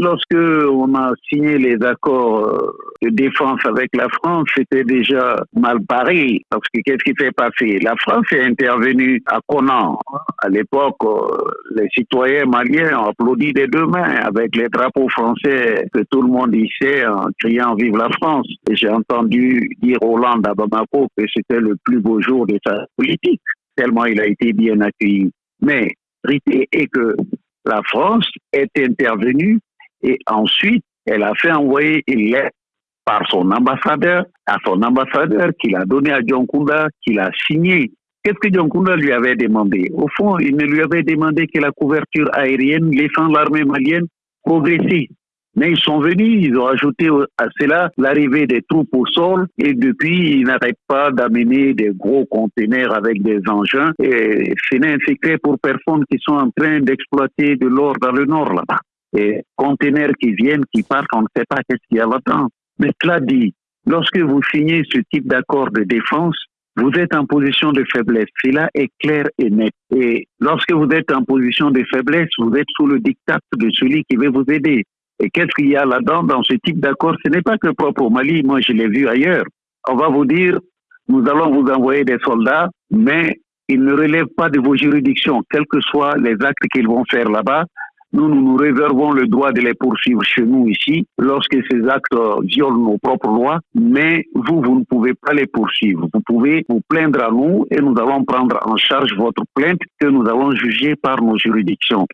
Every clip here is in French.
Lorsque on a signé les accords euh, de défense avec la France, c'était déjà mal barré. Parce que qu'est-ce qui s'est passé? La France est intervenue à Conan. À l'époque, euh, les citoyens maliens ont applaudi des deux mains avec les drapeaux français que tout le monde hissait en criant Vive la France. J'ai entendu dire Hollande à Bamako que c'était le plus beau jour de sa politique, tellement il a été bien accueilli. Mais réalité est que la France est intervenue et ensuite, elle a fait envoyer une lettre par son ambassadeur, à son ambassadeur qu'il a donné à John Kunda, qu'il a signé. Qu'est-ce que John Kunda lui avait demandé? Au fond, il ne lui avait demandé que la couverture aérienne laissant l'armée malienne progresser. Mais ils sont venus, ils ont ajouté à cela l'arrivée des troupes au sol et depuis, ils n'arrêtent pas d'amener des gros conteneurs avec des engins et ce n'est un secret pour personne qui sont en train d'exploiter de l'or dans le nord là-bas et conteneurs qui viennent, qui partent, on ne sait pas qu'est-ce qu'il y a là-dedans. Mais cela dit, lorsque vous signez ce type d'accord de défense, vous êtes en position de faiblesse. Cela est clair et net. Et lorsque vous êtes en position de faiblesse, vous êtes sous le diktat de celui qui veut vous aider. Et qu'est-ce qu'il y a là-dedans dans ce type d'accord? Ce n'est pas que propre au Mali, moi je l'ai vu ailleurs. On va vous dire, nous allons vous envoyer des soldats, mais ils ne relèvent pas de vos juridictions, quels que soient les actes qu'ils vont faire là-bas. Nous, nous nous réservons le droit de les poursuivre chez nous ici lorsque ces actes violent nos propres lois, mais vous, vous ne pouvez pas les poursuivre. Vous pouvez vous plaindre à nous et nous allons prendre en charge votre plainte que nous allons juger par nos juridictions.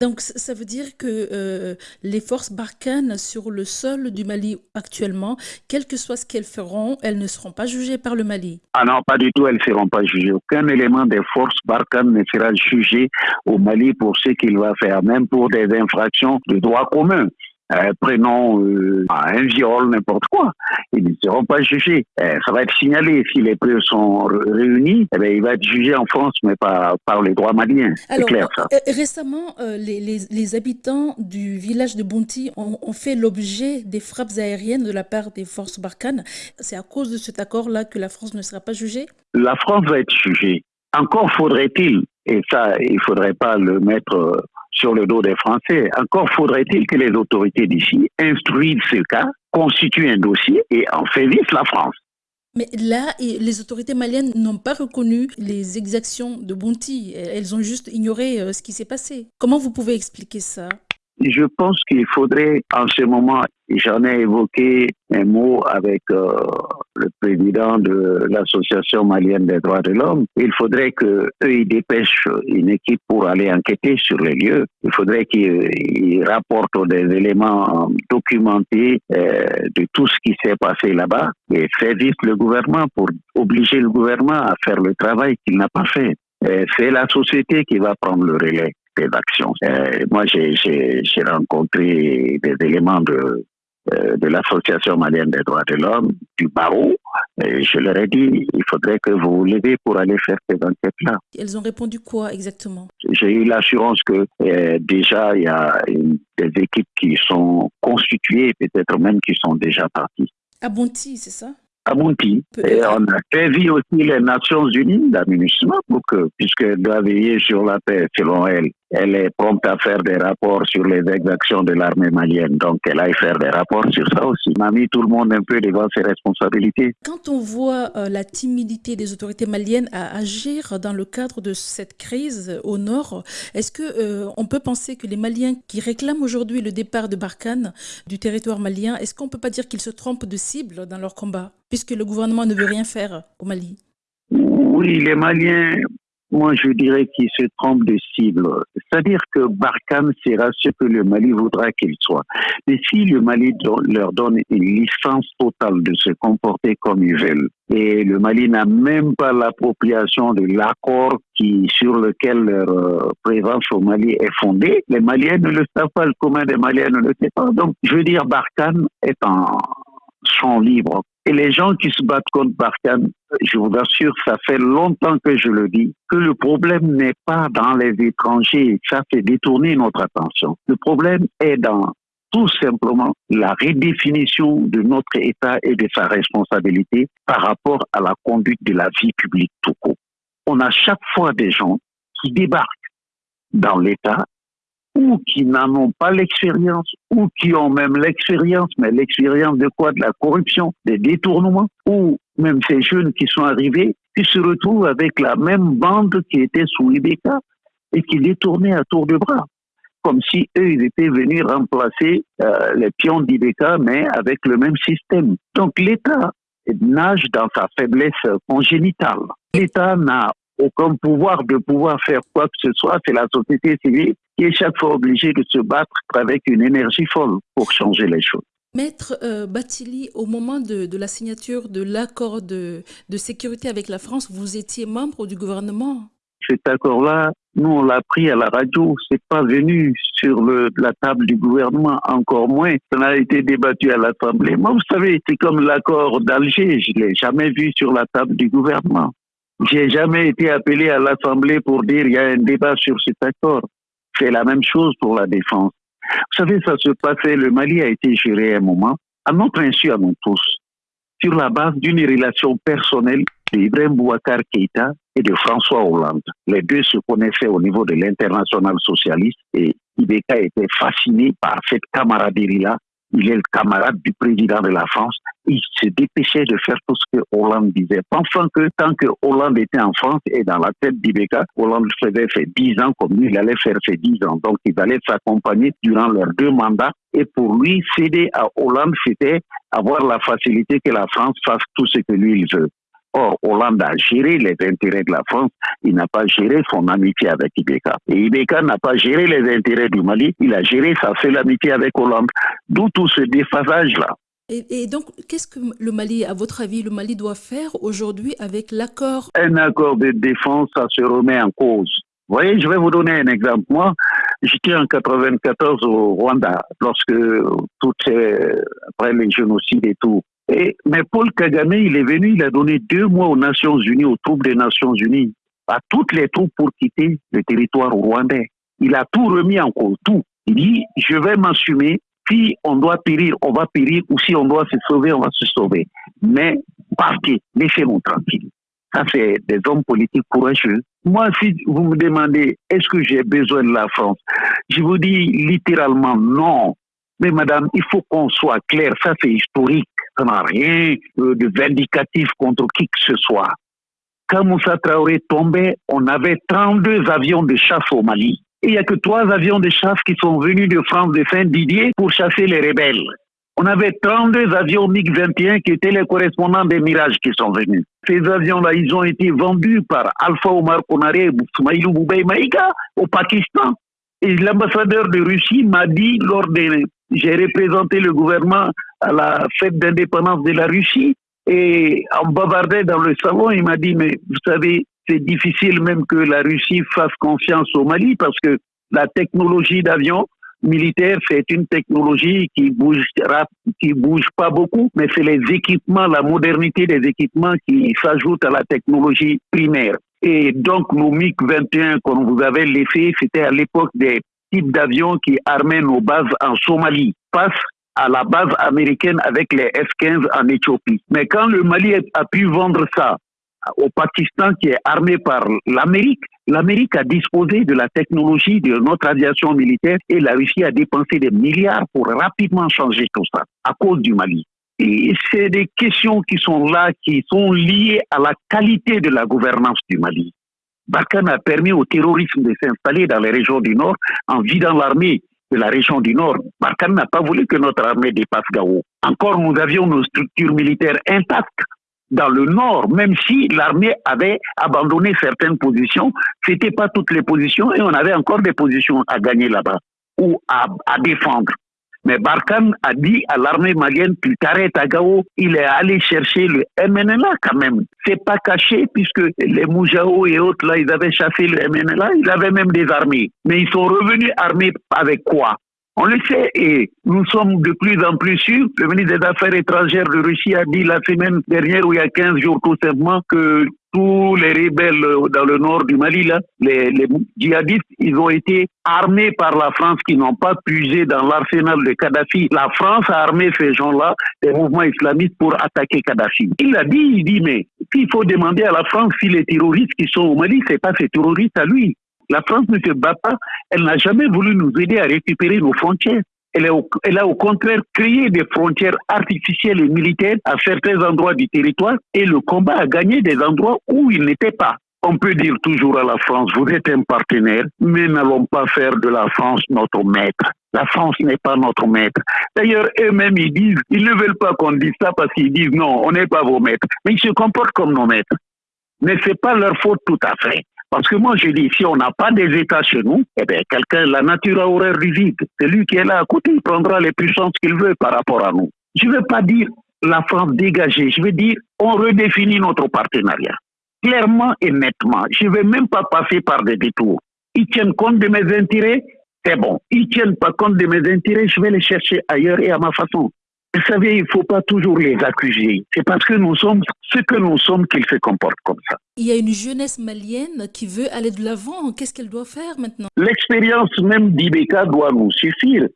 Donc ça veut dire que euh, les forces Barkhane sur le sol du Mali actuellement, quel que soit ce qu'elles feront, elles ne seront pas jugées par le Mali Ah non, pas du tout, elles ne seront pas jugées. Aucun élément des forces Barkhane ne sera jugé au Mali pour ce qu'il va faire, même pour des infractions de droit commun. Euh, prenons euh, un viol, n'importe quoi. Ils ne seront pas jugés. Euh, ça va être signalé. Si les preuves sont réunies, eh bien, il va être jugé en France, mais pas par les droits maliens. C'est clair, ça. récemment, les, les, les, habitants du village de Bounti ont, ont fait l'objet des frappes aériennes de la part des forces Barkhane. C'est à cause de cet accord-là que la France ne sera pas jugée? La France va être jugée. Encore faudrait-il, et ça, il ne faudrait pas le mettre sur le dos des Français. Encore faudrait-il que les autorités d'ici instruisent ce cas, constituent un dossier et en saisissent la France. Mais là, les autorités maliennes n'ont pas reconnu les exactions de Bonti. Elles ont juste ignoré euh, ce qui s'est passé. Comment vous pouvez expliquer ça? Je pense qu'il faudrait en ce moment, j'en ai évoqué un mot avec euh, le président de l'association malienne des droits de l'homme, il faudrait que ils dépêchent une équipe pour aller enquêter sur les lieux. Il faudrait qu'ils rapportent des éléments documentés euh, de tout ce qui s'est passé là-bas et saisissent le gouvernement pour obliger le gouvernement à faire le travail qu'il n'a pas fait. C'est la société qui va prendre le relais d'actions. Euh, moi, j'ai rencontré des éléments de, euh, de l'Association malienne des droits de l'homme, du barreau, et je leur ai dit, il faudrait que vous vous levez pour aller faire ces enquêtes-là. Elles ont répondu quoi exactement? J'ai eu l'assurance que euh, déjà, il y a des équipes qui sont constituées, peut-être même qui sont déjà parties. À Bonti, c'est ça? À. Et on a prévu aussi les Nations Unies d'aménagement pour que, puisqu'elle doit veiller sur la paix, selon elle, elle est prompte à faire des rapports sur les exactions de l'armée malienne. Donc, elle aille faire des rapports sur ça aussi. On a mis tout le monde un peu devant ses responsabilités. Quand on voit euh, la timidité des autorités maliennes à agir dans le cadre de cette crise au nord, est-ce que euh, on peut penser que les Maliens qui réclament aujourd'hui le départ de Barkhane du territoire malien, est-ce qu'on peut pas dire qu'ils se trompent de cible dans leur combat, puisque le gouvernement ne veut rien faire au Mali? Oui, les Maliens moi, je dirais qu'ils se trompent de cible. C'est-à-dire que Barkhane sera ce que le Mali voudra qu'il soit. Mais si le Mali leur donne une licence totale de se comporter comme ils veulent, et le Mali n'a même pas l'appropriation de l'accord qui, sur lequel leur euh, présence au Mali est fondée, les Maliens ne le savent pas, le commun des Maliens ne le sait pas. Donc, je veux dire, Barkhane est en champ libre. Et les gens qui se battent contre Barkhane, je vous assure, ça fait longtemps que je le dis, que le problème n'est pas dans les étrangers, ça fait détourner notre attention. Le problème est dans tout simplement la redéfinition de notre État et de sa responsabilité par rapport à la conduite de la vie publique tout court. On a chaque fois des gens qui débarquent dans l'État ou qui n'en ont pas l'expérience, ou qui ont même l'expérience, mais l'expérience de quoi? De la corruption, des détournements, ou même ces jeunes qui sont arrivés, qui se retrouvent avec la même bande qui était sous Ibeka et qui détournait à tour de bras comme si eux, ils étaient venus remplacer euh, les pions d'Ibeka, mais avec le même système. Donc l'État nage dans sa faiblesse congénitale. L'État n'a aucun pouvoir de pouvoir faire quoi que ce soit, c'est la société civile qui est chaque fois obligée de se battre avec une énergie folle pour changer les choses. Maître euh, Batili, au moment de, la signature de l'accord de, de sécurité avec la France, vous étiez membre du gouvernement? Cet accord-là, nous, on l'a pris à la radio, c'est pas venu sur le, la table du gouvernement, encore moins. Ça a été débattu à l'Assemblée. Moi, vous savez, c'est comme l'accord d'Alger, je l'ai jamais vu sur la table du gouvernement. J'ai jamais été appelé à l'Assemblée pour dire il y a un débat sur cet accord. C'est la même chose pour la défense. Vous savez, ça se passait, le Mali a été géré à un moment, à notre insu, à nous tous, sur la base d'une relation personnelle d'Ibrahim Bouakar Keïta et de François Hollande. Les deux se connaissaient au niveau de l'international socialiste et Ibeka était fasciné par cette camaraderie-là il est le camarade du président de la France. Il se dépêchait de faire tout ce que Hollande disait. Pensant que tant que Hollande était en France et dans la tête d'Ibeka, Hollande faisait fait dix ans comme lui, il allait faire ses dix ans. Donc, il allait s'accompagner durant leurs deux mandats. Et pour lui, céder à Hollande, c'était avoir la facilité que la France fasse tout ce que lui, il veut. Or, Hollande a géré les intérêts de la France, il n'a pas géré son amitié avec Ibeka. Et Ibeka n'a pas géré les intérêts du Mali, il a géré sa seule amitié avec Hollande. D'où tout ce déphasage-là. Et, donc, qu'est-ce que le Mali, à votre avis, le Mali doit faire aujourd'hui avec l'accord? Un accord de défense, ça se remet en cause. Vous voyez, je vais vous donner un exemple. Moi, j'étais en 94 au Rwanda, lorsque tout après les génocides et tout, mais Paul Kagame, il est venu, il a donné deux mois aux Nations Unies, aux troupes des Nations Unies, à toutes les troupes pour quitter le territoire rwandais. Il a tout remis en cause, tout. Il dit, je vais m'assumer. Si on doit périr, on va périr, ou si on doit se sauver, on va se sauver. Mais partez, laissez-nous tranquille. Ça, c'est des hommes politiques courageux. Moi, si vous me demandez, est-ce que j'ai besoin de la France? Je vous dis littéralement non. Mais madame, il faut qu'on soit clair, ça c'est historique, ça n'a rien de vindicatif contre qui que ce soit. Quand Moussa Traoré tombait, on avait 32 avions de chasse au Mali. Il n'y a que trois avions de chasse qui sont venus de France de Saint-Didier pour chasser les rebelles. On avait 32 avions MiG-21 qui étaient les correspondants des Mirages qui sont venus. Ces avions-là, ils ont été vendus par Alpha Omar Konaré et Soumaïlou Boubey Maïga au Pakistan. Et l'ambassadeur de Russie m'a dit lors des j'ai représenté le gouvernement à la fête d'indépendance de la Russie et en bavardait dans le salon, il m'a dit, mais vous savez, c'est difficile même que la Russie fasse confiance au Mali parce que la technologie d'avion militaire, c'est une technologie qui bouge qui bouge pas beaucoup, mais c'est les équipements, la modernité des équipements qui s'ajoutent à la technologie primaire. Et donc, nos MiG-21 qu'on vous avait laissé, c'était à l'époque des type d'avion qui armait nos bases en Somalie passe à la base américaine avec les F-15 en Éthiopie. Mais quand le Mali a pu vendre ça au Pakistan qui est armé par l'Amérique, l'Amérique a disposé de la technologie de notre aviation militaire et la Russie a dépensé des milliards pour rapidement changer tout ça à cause du Mali. Et c'est des questions qui sont là, qui sont liées à la qualité de la gouvernance du Mali. Barkhane a permis au terrorisme de s'installer dans les régions du Nord en vidant l'armée de la région du Nord. Barkhane n'a pas voulu que notre armée dépasse Gao. Encore, nous avions nos structures militaires intactes dans le Nord, même si l'armée avait abandonné certaines positions. C'était pas toutes les positions et on avait encore des positions à gagner là-bas ou à, défendre. Mais Barkhane a dit à l'armée malienne, tu t'arrêtes à Gao, il est allé chercher le MNLA quand même. C'est pas caché puisque les Moujao et autres là, ils avaient chassé le MNLA, ils avaient même des armées. Mais ils sont revenus armés avec quoi? On le sait et nous sommes de plus en plus sûrs. Le ministre des Affaires étrangères de Russie a dit la semaine dernière, ou il y a 15 jours tout simplement, que tous les rebelles dans le nord du Mali, là, les, les djihadistes, ils ont été armés par la France qui n'ont pas puisé dans l'arsenal de Kadhafi. La France a armé ces gens-là, les mouvements islamistes, pour attaquer Kadhafi. Il a dit, il dit, mais il faut demander à la France si les terroristes qui sont au Mali, c'est pas ces terroristes à lui. La France ne se bat pas. Elle n'a jamais voulu nous aider à récupérer nos frontières. Elle, a au contraire créé des frontières artificielles et militaires à certains endroits du territoire et le combat a gagné des endroits où il n'était pas. On peut dire toujours à la France, vous êtes un partenaire, mais n'allons pas faire de la France notre maître. La France n'est pas notre maître. D'ailleurs, eux-mêmes, ils disent, ils ne veulent pas qu'on dise ça parce qu'ils disent non, on n'est pas vos maîtres. Mais ils se comportent comme nos maîtres. Mais c'est pas leur faute tout à fait. Parce que moi, je dis, si on n'a pas des États chez nous, eh bien, quelqu'un, la nature a horreur du vide. C'est lui qui est là à côté, il prendra les puissances qu'il veut par rapport à nous. Je ne veux pas dire la France dégagée, je veux dire, on redéfinit notre partenariat. Clairement et nettement. Je ne vais même pas passer par des détours. Ils tiennent compte de mes intérêts, c'est bon. Ils tiennent pas compte de mes intérêts, je vais les chercher ailleurs et à ma façon. Vous savez, il ne faut pas toujours les accuser. C'est parce que nous sommes ce que nous sommes qu'ils se comportent comme ça. Il y a une jeunesse malienne qui veut aller de l'avant. Qu'est-ce qu'elle doit faire maintenant? L'expérience même d'Ibeka doit nous suffire.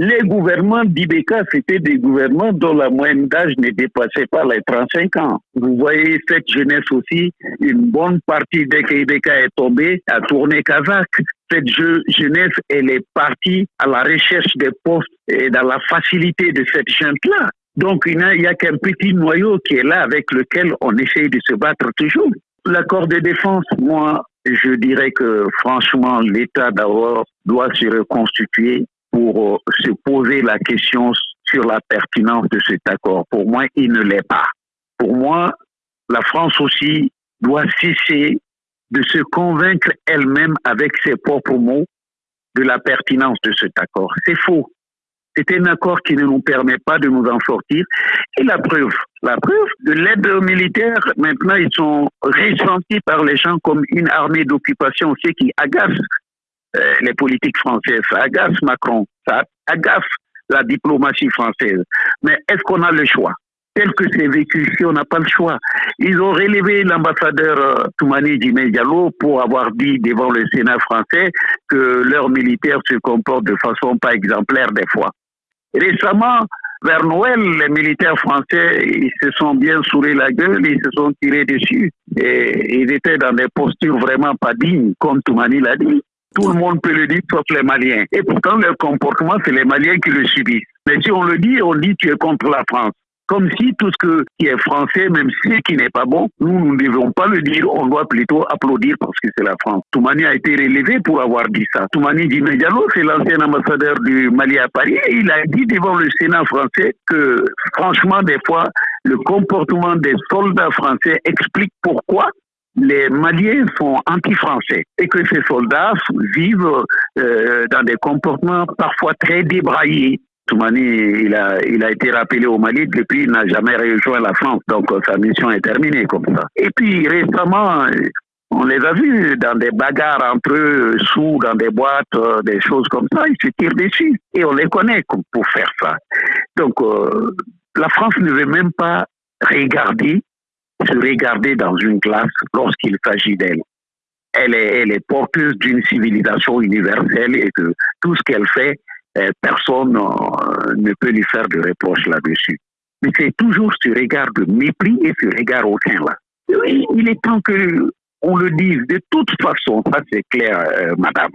Les gouvernements d'Ibeka, c'était des gouvernements dont la moyenne d'âge ne dépassait pas les 35 ans. Vous voyez cette jeunesse aussi, une bonne partie dès qu'Ibeka est tombé, a tourné kazakh. Cette jeunesse, elle est partie à la recherche des postes et dans la facilité de cette jeune-là. Donc, il n'y a, a qu'un petit noyau qui est là avec lequel on essaye de se battre toujours. L'accord de défense, moi, je dirais que franchement, l'État d'abord doit se reconstituer pour euh, se poser la question sur la pertinence de cet accord. Pour moi, il ne l'est pas. Pour moi, la France aussi doit cesser de se convaincre elle-même avec ses propres mots de la pertinence de cet accord. C'est faux. C'est un accord qui ne nous permet pas de nous en sortir. Et la preuve, la preuve de l'aide militaire, maintenant, ils sont ressentis par les gens comme une armée d'occupation, ce qui agace euh, les politiques françaises, ça agace Macron, ça agace la diplomatie française. Mais est-ce qu'on a le choix? Tel que c'est vécu ici, on n'a pas le choix. Ils ont relevé l'ambassadeur euh, Toumani Diallo pour avoir dit devant le Sénat français que leurs militaires se comportent de façon pas exemplaire des fois. Récemment, vers Noël, les militaires français, ils se sont bien sourés la gueule, ils se sont tirés dessus. Et ils étaient dans des postures vraiment pas dignes, comme Toumani l'a dit. Tout le monde peut le dire, sauf les Maliens. Et pourtant, leur comportement, c'est les Maliens qui le subissent. Mais si on le dit, on dit tu es contre la France. Comme si tout ce qui est français, même ce qui n'est pas bon, nous, nous ne devons pas le dire, on doit plutôt applaudir parce que c'est la France. Toumani a été relevé pour avoir dit ça. Toumani Diallo, c'est l'ancien ambassadeur du Mali à Paris, et il a dit devant le Sénat français que, franchement, des fois, le comportement des soldats français explique pourquoi les Maliens sont anti-français et que ces soldats vivent euh, dans des comportements parfois très débraillés. Toumani, il a, il a été rappelé au Mali depuis, il n'a jamais rejoint la France, donc euh, sa mission est terminée comme ça. Et puis récemment, on les a vus dans des bagarres entre eux, sous, dans des boîtes, euh, des choses comme ça, ils se tirent dessus. Et on les connaît pour faire ça. Donc, la France ne veut même pas regarder se regarder dans une classe lorsqu'il s'agit d'elle. Elle est, elle est porteuse d'une civilisation universelle et que tout ce qu'elle fait, euh, personne euh, ne peut lui faire de reproche là-dessus. Mais c'est toujours ce regard de mépris et ce regard aucun-là. Oui, il est temps que on le dise. De toute façon, ça c'est clair, euh, madame.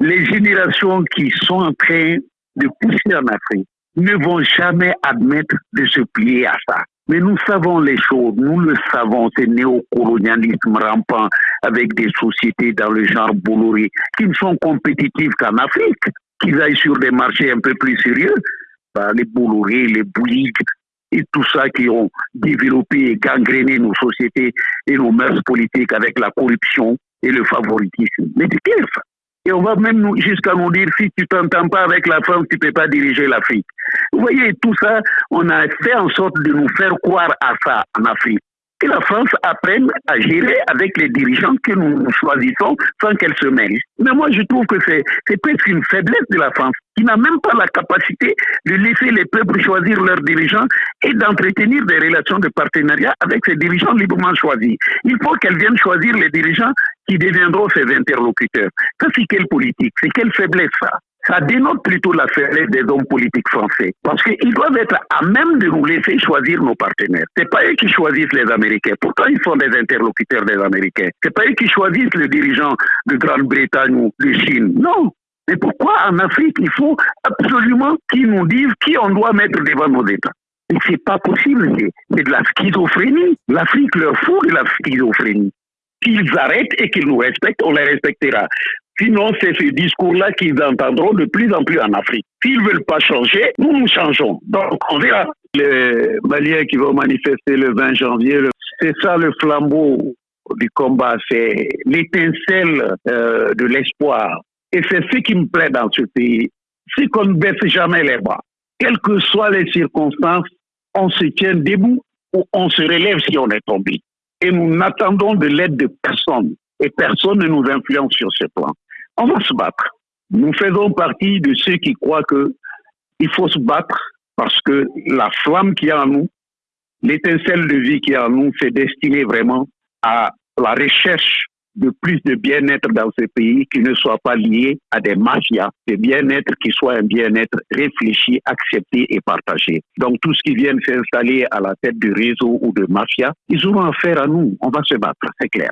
Les générations qui sont en train de pousser en Afrique ne vont jamais admettre de se plier à ça. Mais nous savons les choses, nous le savons, ce néocolonialisme rampant avec des sociétés dans le genre Bolloré qui ne sont compétitives qu'en Afrique, qu'ils aillent sur des marchés un peu plus sérieux, bah, les Bolloré, les Bouygues et tout ça qui ont développé et gangréné nos sociétés et nos mœurs politiques avec la corruption et le favoritisme. Mais c'est clair ça. Et on va même jusqu'à nous dire, si tu t'entends pas avec la France, tu peux pas diriger l'Afrique. Vous voyez, tout ça, on a fait en sorte de nous faire croire à ça en Afrique que la France apprenne à gérer avec les dirigeants que nous choisissons sans qu'elle se mêle. Mais moi, je trouve que c'est presque une faiblesse de la France qui n'a même pas la capacité de laisser les peuples choisir leurs dirigeants et d'entretenir des relations de partenariat avec ces dirigeants librement choisis. Il faut qu'elle vienne choisir les dirigeants qui deviendront ses interlocuteurs. Ça, c'est quelle politique? C'est quelle faiblesse, ça? Ça dénote plutôt la faiblesse des hommes politiques français. Parce qu'ils doivent être à même de nous laisser choisir nos partenaires. C'est pas eux qui choisissent les Américains. Pourtant, ils sont des interlocuteurs des Américains. C'est pas eux qui choisissent le dirigeant de Grande-Bretagne ou de Chine. Non. Mais pourquoi en Afrique, il faut absolument qu'ils nous disent qui on doit mettre devant nos États? C'est pas possible, c'est de la schizophrénie. L'Afrique leur fout de la schizophrénie. Qu'ils arrêtent et qu'ils nous respectent, on les respectera. Sinon, c'est ce discours-là qu'ils entendront de plus en plus en Afrique. S'ils ne veulent pas changer, nous, nous changeons. Donc, on verra. Les Maliens qui vont manifester le 20 janvier, c'est ça le flambeau du combat, c'est l'étincelle euh, de l'espoir. Et c'est ce qui me plaît dans ce pays. C'est qu'on ne baisse jamais les bras. Quelles que soient les circonstances, on se tient debout ou on se relève si on est tombé. Et nous n'attendons de l'aide de personne. Et personne ne nous influence sur ce plan. On va se battre. Nous faisons partie de ceux qui croient que il faut se battre parce que la flamme qui est en nous, l'étincelle de vie qui est en nous, c'est destiné vraiment à la recherche de plus de bien-être dans ce pays qui ne soit pas lié à des mafias, de bien-être qui soit un bien-être réfléchi, accepté et partagé. Donc tout ce qui vient s'installer à la tête du réseau ou de mafia, ils auront affaire à nous. On va se battre, c'est clair.